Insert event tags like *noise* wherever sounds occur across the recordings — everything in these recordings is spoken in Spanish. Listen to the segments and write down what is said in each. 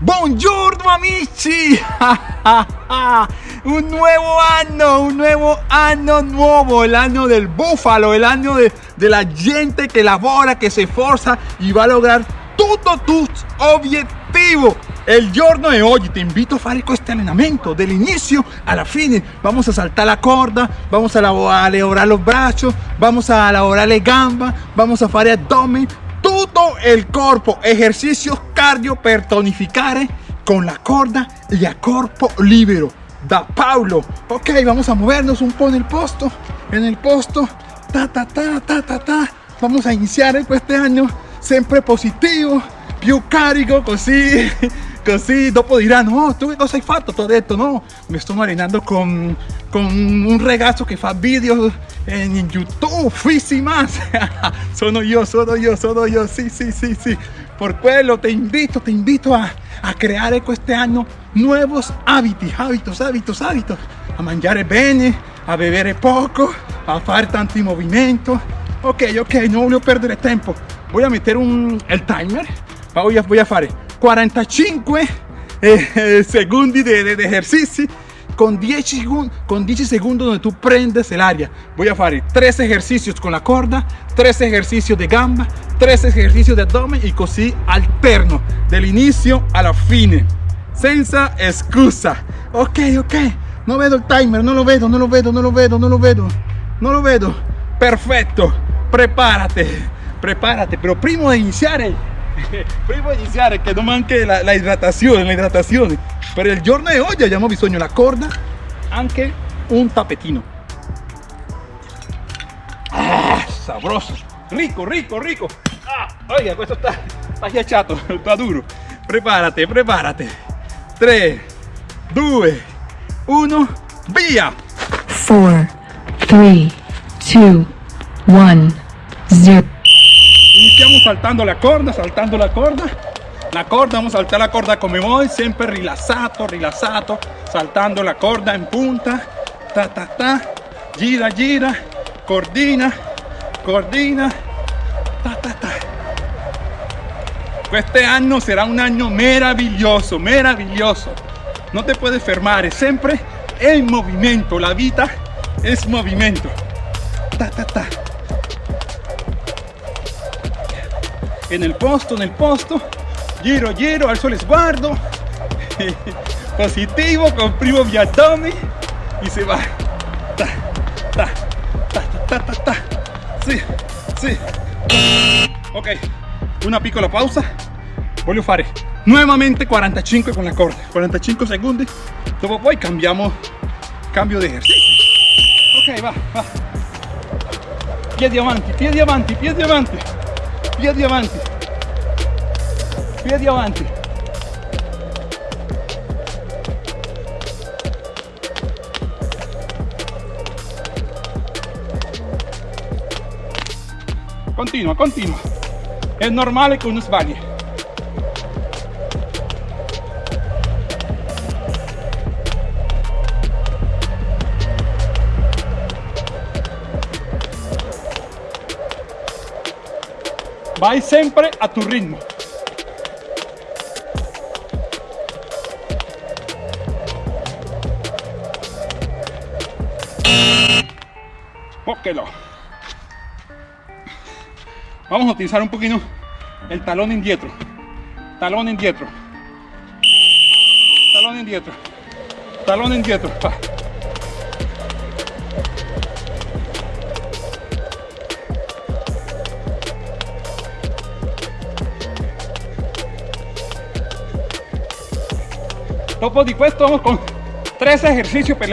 Buongiorno amici! *laughs* un nuevo año, un nuevo año nuevo, el año del búfalo, el año de, de la gente que labora, que se esforza y va a lograr todos tus objetivos. El giorno de hoy te invito a fare este entrenamiento del inicio a la fine. Vamos a saltar la corda, vamos a elaborar los brazos, vamos a elaborar le gamba, vamos a fare abdomen, el cuerpo, ejercicios cardio per tonificare con la corda y a corpo libero. Da Paulo. Ok, vamos a movernos un poco en el posto, en el posto. Ta, ta, ta, ta, ta, ta. Vamos a iniciar este año siempre positivo, più carico, così Così dopo diranno, oh, tu che cosa hai fatto? Ti ho detto, no, mi sto allenando con, con un ragazzo che fa video en YouTube, Fisi más. *laughs* sono yo, sono yo, sono yo, sí, sí, sí, sí. Por quello te invito, te invito a, a creare este año nuevos hábitos, hábitos, hábitos, hábitos. A mangiare bene, a beber poco, a fare tanti movimientos. Ok, ok, no voglio perdere tempo. Voy a meter un, el timer. Voy a, voy a fare 45 eh, segundos de, de, ejercicio con 10, con 10 segundos donde tú prendes el área. Voy a hacer 3 ejercicios con la corda, 3 ejercicios de gamba, 3 ejercicios de abdomen y così alterno del inicio a la fine. Senza excusa. Ok, ok. No veo el timer, no lo veo, no lo veo, no lo veo, no lo veo. No lo veo. Perfecto. Prepárate. Prepárate. Pero primo de iniciar *laughs* prima di iniziare che non manchi la, la idratazione, la idratazione. Per il giorno di oggi abbiamo bisogno la corda, anche un tappetino. Ah, sabroso, rico, rico, rico. Ah, oiga, questo sta, sta ghiacciato, *laughs* sta duro. Preparate, preparate. 3, 2, 1, via! 4, 3, 2, 1, 0. Iniciamos saltando la corda, saltando la corda. La corda, vamos a saltar la corda come voi, sempre rilassato, rilassato, saltando la corda en punta. Ta ta ta. Gira, gira, cordina, cordina. Ta ta ta. Este año será un año maravilloso, maravilloso. No te puedes fermar, siempre en movimiento. La vida es movimiento. Ta ta ta. En el posto, en el posto, giro, giro, alzo el esguardo, *laughs* positivo, comprimo mi abdomen y se va. Ta, ta, ta, ta, ta, ta, Sí, sí. Ok, una piccola pausa. Voglio fare nuevamente 45 con la corda, 45 segundos. Dopo poi cambiamos, cambio de ejercicio. Ok, va, va. Piedi avanti, piedi avanti, piedi avanti. Piedi avanti. Piedi avanti. Continua continua. È normale che uno sbagli vai sempre a tu ritmo. No vamos a utilizar un poquito el talón indietro. Talón indietro. Talón indietro. Talón indietro Dopo di questo vamos con tres ejercicios per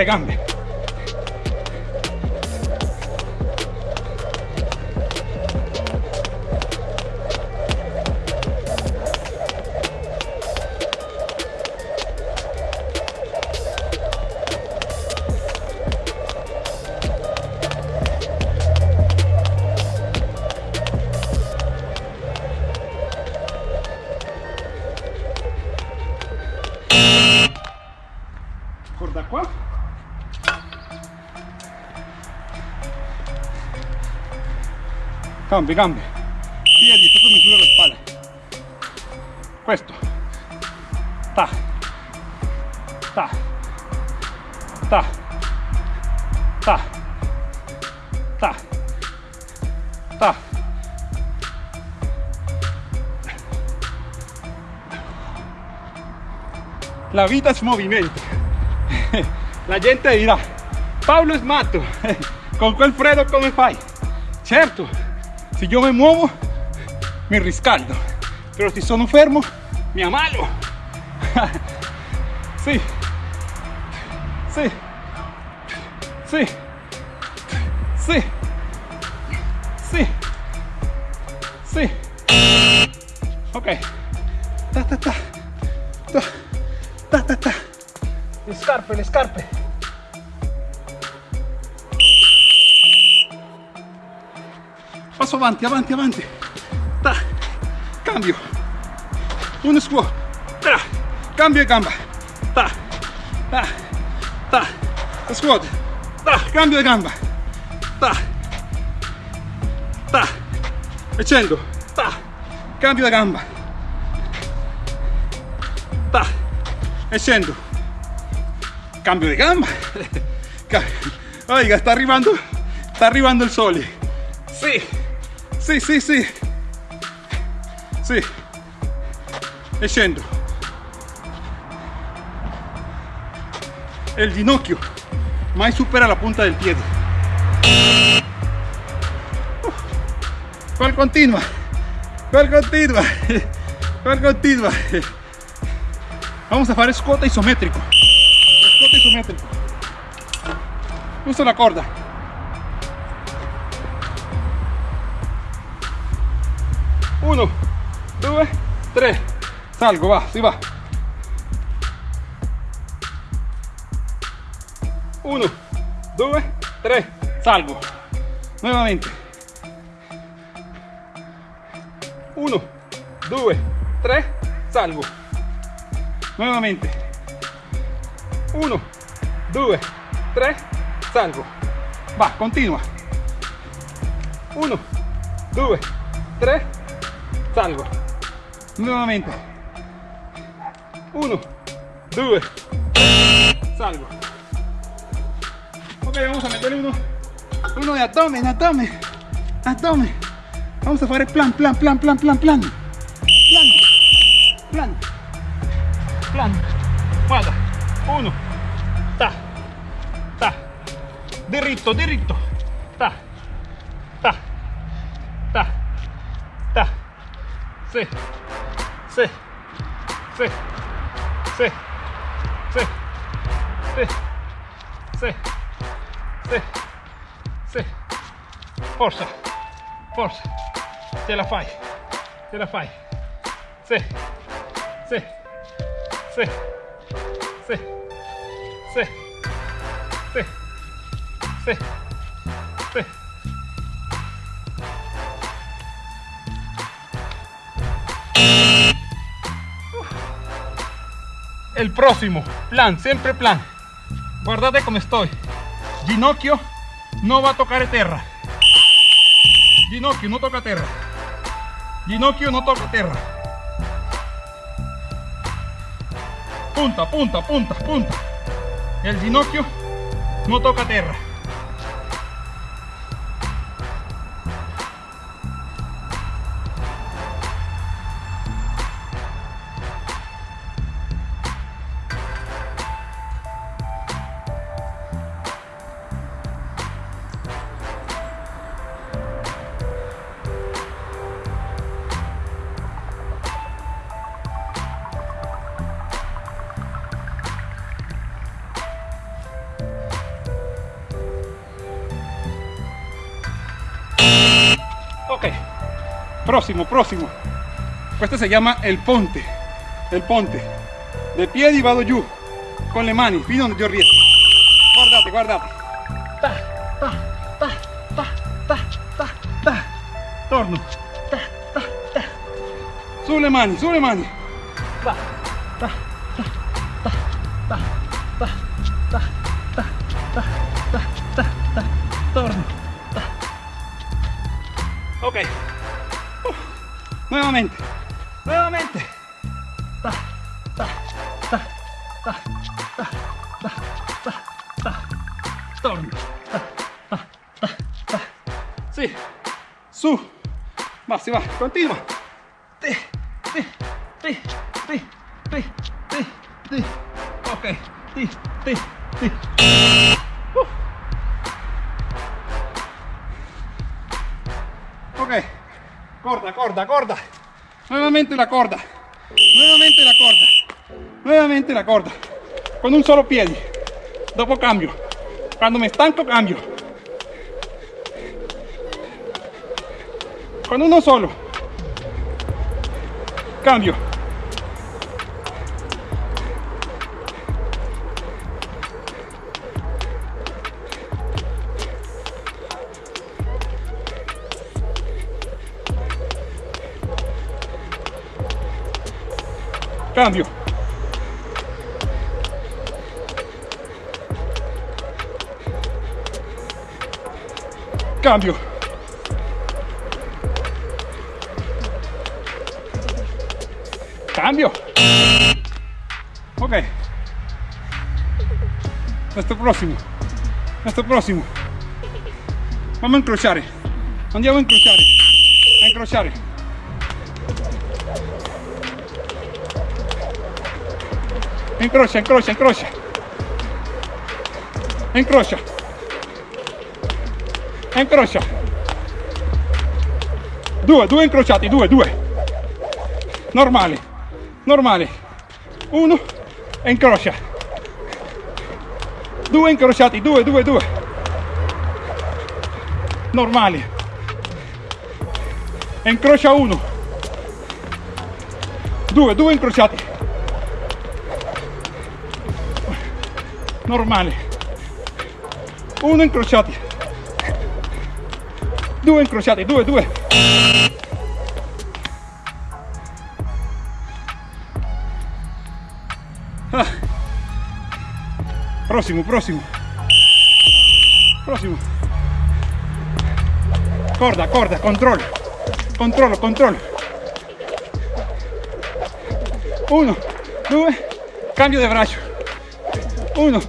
le gambe. Cambia, cambia. Piedi, questo misura la spalla. Questo. Ta. Ta. Ta. Ta. Ta. Ta. La vita es movimento. *laughs* La gente dirà, Paolo es matto, *laughs* con quel freddo come fai? Certo, se yo me muevo, mi riscaldo, pero si sono fermo, mi ammalo. sì, *laughs* sì, sì, sì, sì, sì. Ok. Ta ta ta. Ta ta ta. ta. Le scarpe, le scarpe. Passo avanti, avanti, avanti. Ta. Cambio. Uno squat. Ta. Cambio de gamba. Ta. Ta. Ta. Squat. Ta. Cambio de gamba. Ta. Ta. Ta. Cambio de gamba. Ta. Cambio de gamba. *laughs* Oiga, está arribando. Está arribando el sole. Sí. Sí, sí, sí. Sì. E. El ginocchio mai supera la punta del. Uf. ¿Cuál continua? ¿Cuál continua? *laughs* ¿Cuál continua? Vamos a fare squat isométrico. Squat isométrico. Uso la corda. 1, 2, 3, salgo, va, si va. 1, 2, 3, salgo. Nuevamente. 1, 2, 3, salgo. Nuevamente. 1, 2, 3, salgo. Va, continua. 1, 2, 3, Salgo. Nuevamente. Uno, due, salgo. Ok, vamos a meterle uno, uno de abdomen, abdomen, abdomen. Vamos a hacer plan, plan, plan, plan, plan, plan. Plan, plan, plan. Guarda. Uno. Ta. Ta. Diritto, diritto. Ta. Ta. Ta. Ta. Sì. Sì. Sì. Sì. Sì. Sì. Sì. Sì. Sì. Forza. Forza. Ce la fai. Ce la fai. Sì. Sì. Sì. Sì. Sì. Sì. Sì. El próximo, plan, siempre plan. Guardate como estoy. Ginocchio no va a tocar tierra. Ginocchio no toca tierra. Ginocchio no toca tierra. Punta, punta, punta, punta. El ginocchio no toca tierra. Próximo. Questo si chiama il ponte. Il ponte. De piedi vado giù con le mani fino donde yo riesco. Guardate, guardate. Ta, ta, ta, ta, ta, ta, ta. Torno. Ta, ta, ta. Sulle mani, sulle mani. Ta, ta, ta, ta, ta, ta, ta, ta, ta, ta, ta, ta. Torno. Ta. Ok. Nuevamente. Nuevamente. Ta, ta, ta, ta, ta, ta, ta, ta. Torno. Ta, ta, ta, ta. Sì. Su. Va, si va. Continua. Nuevamente la corda. Nuevamente la corda. Nuevamente la corda. Con un solo piede. Dopo cambio. Cuando me estanco cambio. Con uno solo. Cambio. Cambio. Cambio. Cambio. Ok. Questo prossimo. Questo prossimo. Vamos a incrociare. Andiamo a incrociare. A incrociare. Incrocia, incrocia, incrocia. Incrocia. Incrocia. Due, due incrociati, due, due. Normale, normale. Uno e incrocia. Due incrociati, due, due, due. Normale. E incrocia uno. Due, due incrociati. Normale uno incrociati due incrociati due due ah. prossimo prossimo prossimo corda corda controllo controllo controllo uno due cambio de braccio 1,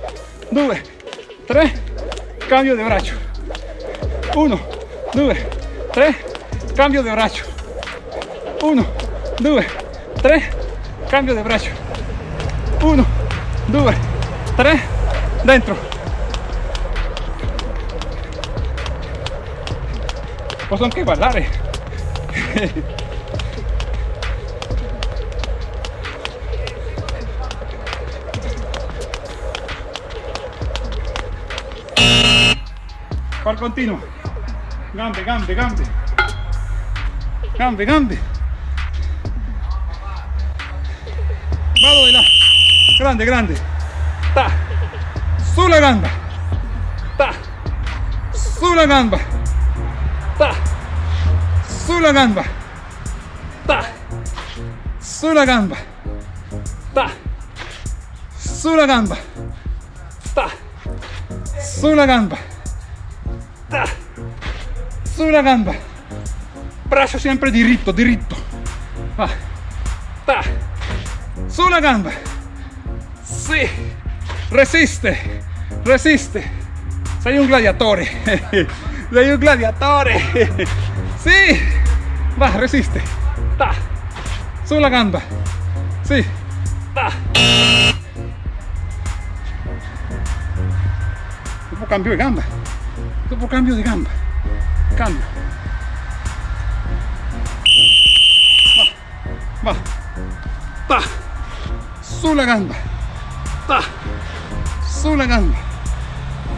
2, 3, cambio de braccio. 1, 2, 3, cambio de braccio. 1, 2, 3, cambio de braccio. 1, 2, 3, dentro. Posso anche ballare. *laughs* Qual continua. Gambe, gambe, gambe. Gambe, gambe. Vado di là. Grande, grande. Ta. Sulla gamba. Ta. Sulla gamba. Ta. Sulla gamba. Ta. Sulla gamba. Ta. Sulla gamba. Ta. Sulla gamba. Ta. Sulla gamba. Braccio sempre diritto, diritto. Va. Ta. Sulla gamba. Sì. Resiste. Resiste. Sei un gladiatore. *laughs* Sei un gladiatore. *laughs* Sì. Va, resiste. Ta. Sulla gamba. Sì. Ta. Cambio di gamba. Dopo cambio di gamba. Cambio. Va. Va. Ta. Sulla gamba. Ta. Sulla gamba.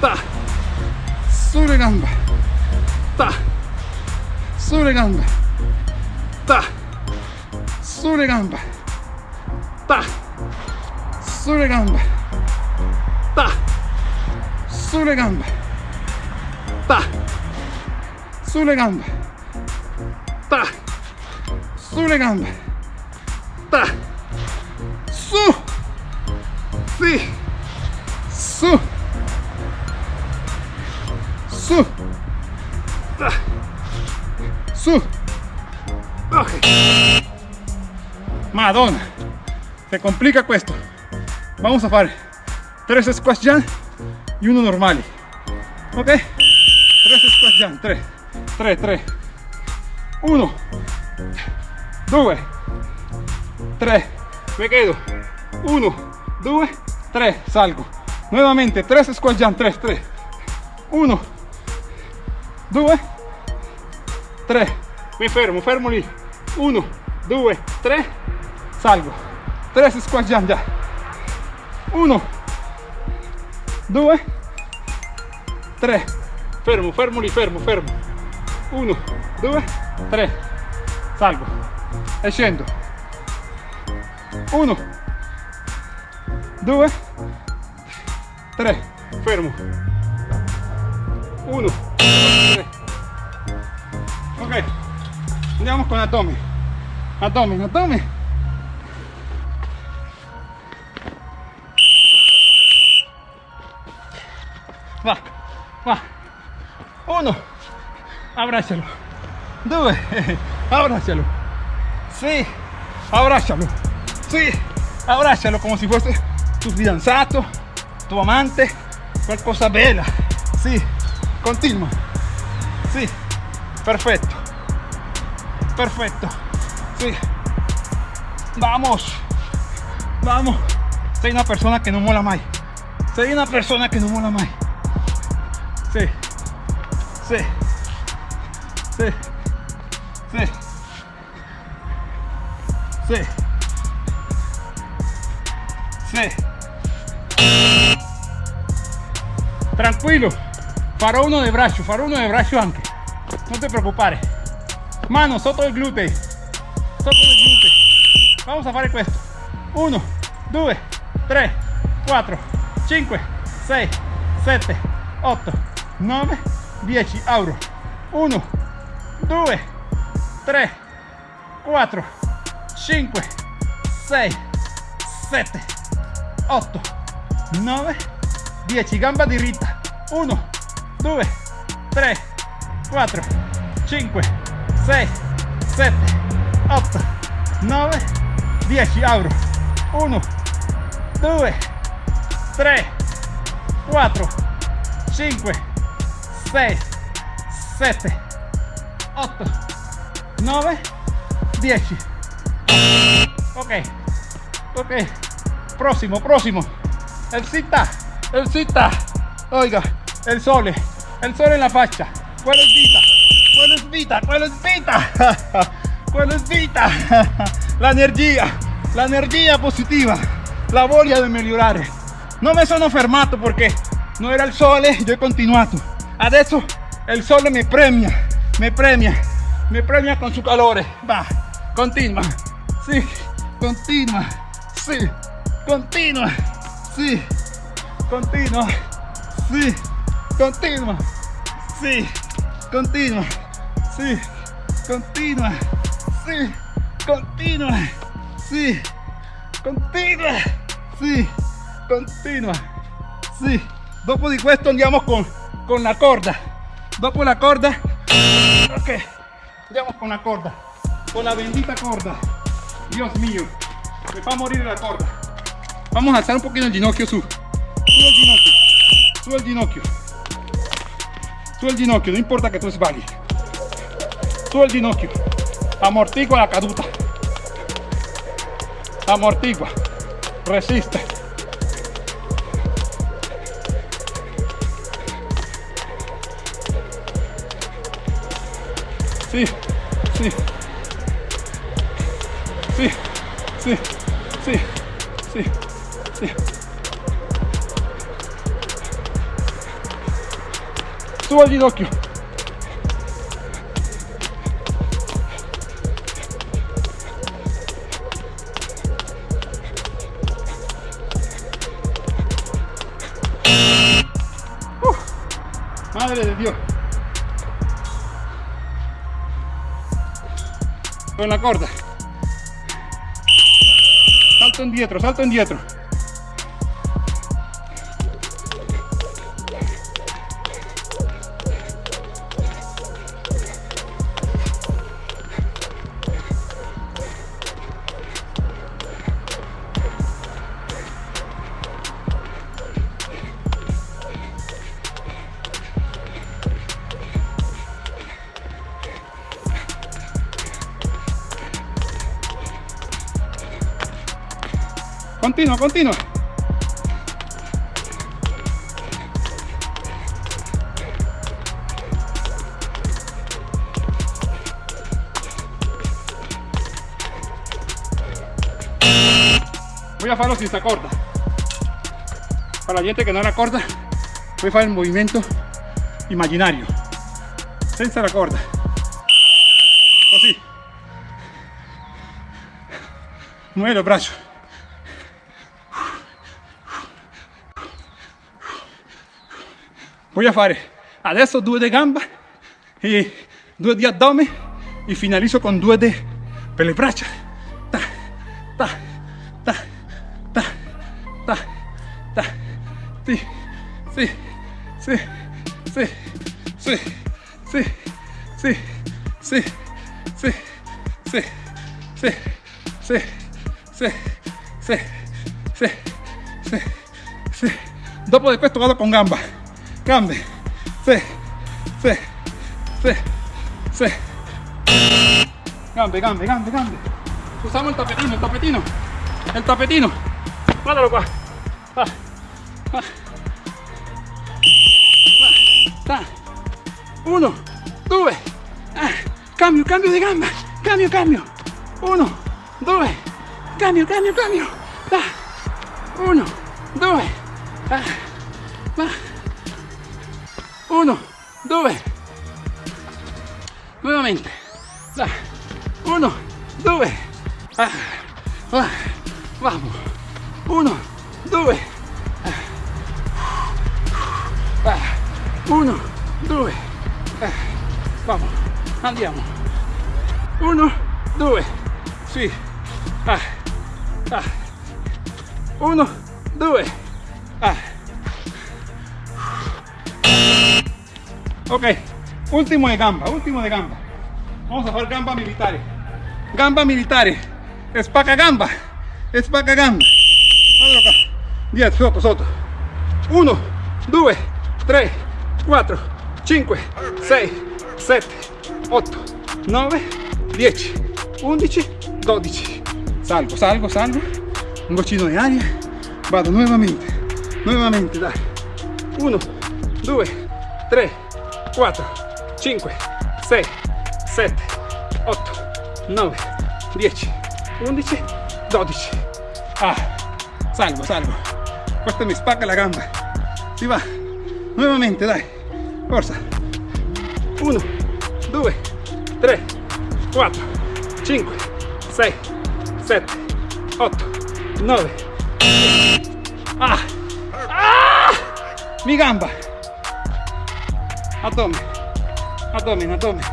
Ta. Sulle gamba. Ta. Sulle gamba. Ta. Sulle gamba. Ta. Sulle gamba. Ta. Sulle gamba. Ta sulle gambe, ta, sulle gambe, ta, su, sí, su, su, ta, su, okay. Madonna, se complica esto. Vamos a hacer tres squats jump y uno normal, ok? Tres squats jump, tres. 3, 3. 1, 2, 3, me quedo. 1, 2, 3, salgo. Nuevamente, 3 squat jump, 3, 3. 1, 2, 3. Mi fermo, fermo lì. 1, 2, 3, salgo. 3 squat jump ya. 1, 2, 3. Fermo, fermo lì, fermo, fermo. 1, 2, 3. Salgo. E scendo. 1, 2, 3. Fermo. 1, 3. Ok. Andiamo con Atomi. Atomi, Atomi. Abráchalo. Dube. *laughs* Abráchalo. Sí. Abráchalo. Sí. Abráchalo como si fuese tu fidanzato, tu amante, qualcosa bella. sí, Continua. sí, perfecto, perfecto, sí, Vamos. Vamos. soy una persona que no mola mai. soy una persona que no mola mai. sí, sí. Sí. Sí. Sí. Sí. Tranquilo. Farò uno de braccio, farò uno de braccio anche. No te preocupare. Mano sotto il glúteo. Glúteo. Vamos a fare questo. 1, 2, 3, 4, 5, 6, 7, 8, 9, 10. Auro. 1, 2, 3, 4, 5, 6, 7, 8, 9, 10. Gamba diritta. 1, 2, 3, 4, 5, 6, 7, 8, 9, 10. Auro. 1, 2, 3, 4, 5, 6, 7, 8, 9, 10. Ok, ok. Próximo, próximo. El cita, el cita. Oiga, el sole, el sole en la faccia. ¿Cuál es vita? ¿Cuál es vita? ¿Cuál es vita? *laughs* ¿Cuál es vita? *laughs* La energia, la energia positiva, la voglia di migliorare. Non mi sono fermato perché non era il sole, io ho continuato. Adesso il sole mi premia, mi premia, mi premia con su calore. Va, continua, sì, continua, sì, continua, sì, continua, sì, continua, sì, continua, sì, continua, sì, continua, sì, continua, sì, continua, sì. Dopo di questo andiamo con, con la corda. Dopo la corda, ok, andiamo con la corda, con la bendita corda. Dios mío, me fa morir la corda. Vamos a alzar un poquito el ginocchio su. Su el ginocchio, su el ginocchio. Su el ginocchio, no importa que tú sbagli. Su el ginocchio. Amortigua la caduta. Amortigua. Resiste. Sí, sí. Sí, sí, sí, sí, sí. Suba el ginocchio. Con la corda. Salto indietro, salto indietro. Continua, continua. Voy a farlo senza corda. Para la gente que no la corda, voy a fare il movimento immaginario, senza la corda. Così. Muove il braccio. Voy a fare adesso due di gamba e due di addome e finalizzo con due di per le braccia. Ta, ta, ta, ta, ta, ta. Sì, sì, sì, sì, sì, sì, sì, sì, sì, sì, sì, sì, sì, sì, sì, sì, sì. Dopo di questo vado con gamba grande. fe, sí, sí, sí. Grande, grande, grande, grande. Usamos el tapetino, el tapetino, el tapetino. Mátalo, cuá. Ah, ah. Ah, Uno, dos, ah, cambio, cambio de gamba, cambio, cambio. Uno, dos, cambio, cambio, cambio. Uno, dos, 1, 2, nuovamente, là, 1, 2, ah, ah, vamos, 1, 2, 1, 2, vamos, andiamo, 1, 2, sì, 1, 2, ah, Ok, último de gamba, último de gamba. Vamos a hacer gamba militares. Gamba militares. Espaca gamba. Espaca gamba. Guardalo qua. Dietro, sotto, sotto. 1, 2, 3, 4, 5, 6, 7, 8, 9, 10, 11, 12. Salgo, salgo, salgo. Un goccino di aria. Vado nuevamente. Nuevamente, dai. 1, 2, 3, 4, 5, 6, 7, 8, 9, 10, 11, 12. Ah, salgo, salgo. Questa mi spacca la gamba. Si va. Nuevamente, dai. Forza. 1, 2, 3, 4, 5, 6, 7, 8, 9. Ah! Ah! Mi gamba. abdomen, abdomen, abdomen.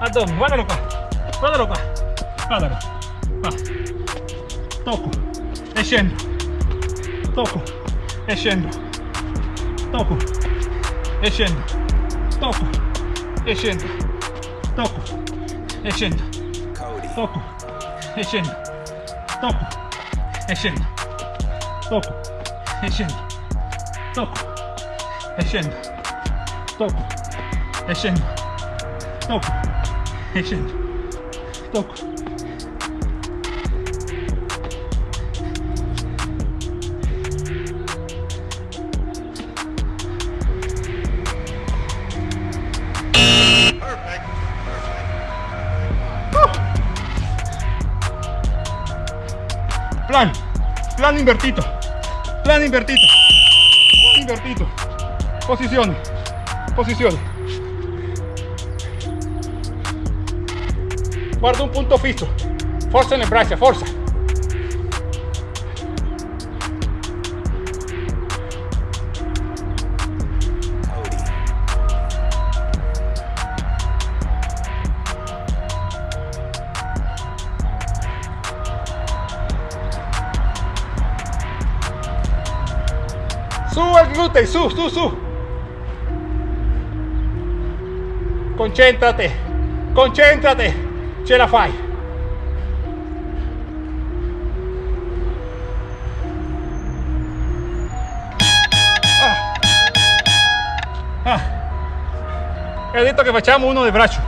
Abdomen, guárdalo acá, guárdalo acá, guárdalo. Va. Toco, desciendo, toco, desciendo, toco, desciendo, toco, desciendo, toco, desciendo, toco, desciendo, toco, desciendo, toco, desciendo toco, yendo, toco, yendo, toco, yendo, toco. Plan, plan invertido, plan invertido invertido. Posición, posición. Guarda un punto fijo. fuerza en el brazo, forza. Su al glutei, su, su, su. Concentrate, concentrate, ce la fai. Ah. Ah. He detto che facciamo uno di braccio.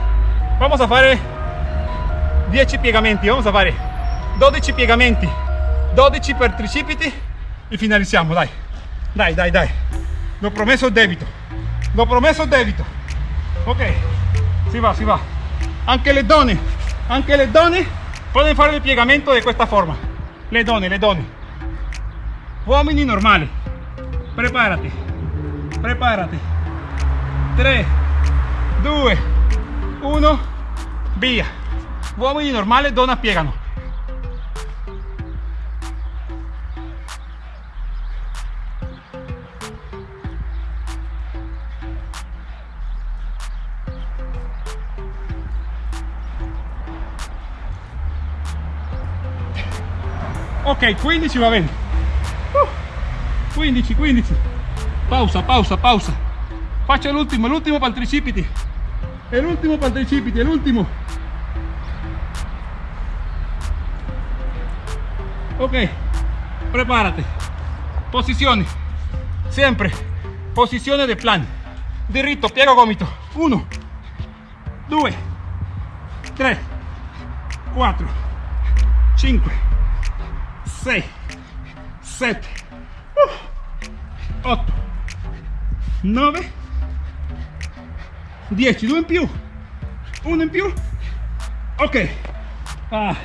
Vamos a fare 10 piegamenti vamos a fare 12 piegamenti 12 per tricipiti e finalizziamo dai dai dai dai. Lo promesso debito. Lo promesso debito. Ok. Si va si va. Anche le donne anche le donne possono fare il piegamento di questa forma. Le donne le donne uomini normali. Preparati. Preparati. 3 2 1 via. Uomini normali donna piegano ok 15 va bene uh, 15 15 pausa pausa pausa. Faccio l'ultimo l'ultimo per il tricipiti. È l'ultimo per il tricipiti è l'ultimo ok prepárate. Posizioni sempre posizione del plan. Diritto piego gomito. 1 2 3 4 5 6 7 8 9 10 2 in più 1 in più ok. Ah,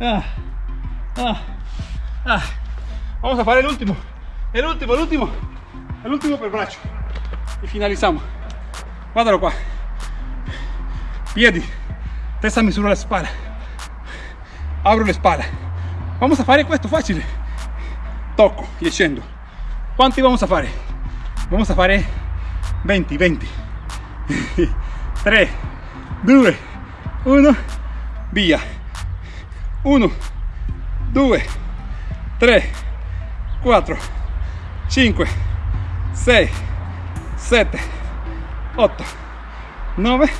ah, ah, ah. vamos a fare l'ultimo l'ultimo l'ultimo l'ultimo per braccio e finalizziamo guardalo qua piedi. Testa misura la spalla apro le spalle vamos a fare questo facile. Tocco e scendo. Quanti vamos a fare? Vamos a fare 20 20 3 2 1 via. 1 2 3 4 5 6 7 8 9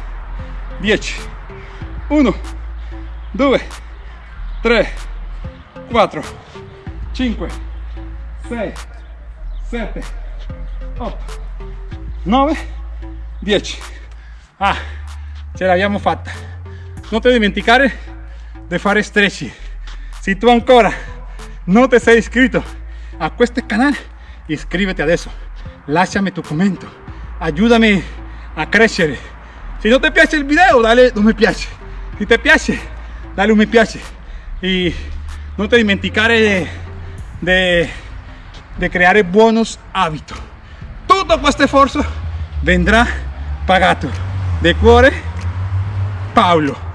10 1 2 3 4 5 6 7 8 9 10 ah ce l'abbiamo fatta non ti dimenticare di fare stretching se tu ancora non ti sei iscritto a questo canale iscriviti adesso lasciami tu commento aiutami a crescere se non ti piace il video dale un mi piace. Se ti piace dale un mi piace. E no te dimenticare de, creare buenos hábitos. Tutto questo sforzo vendrà pagato. De cuore, Paolo.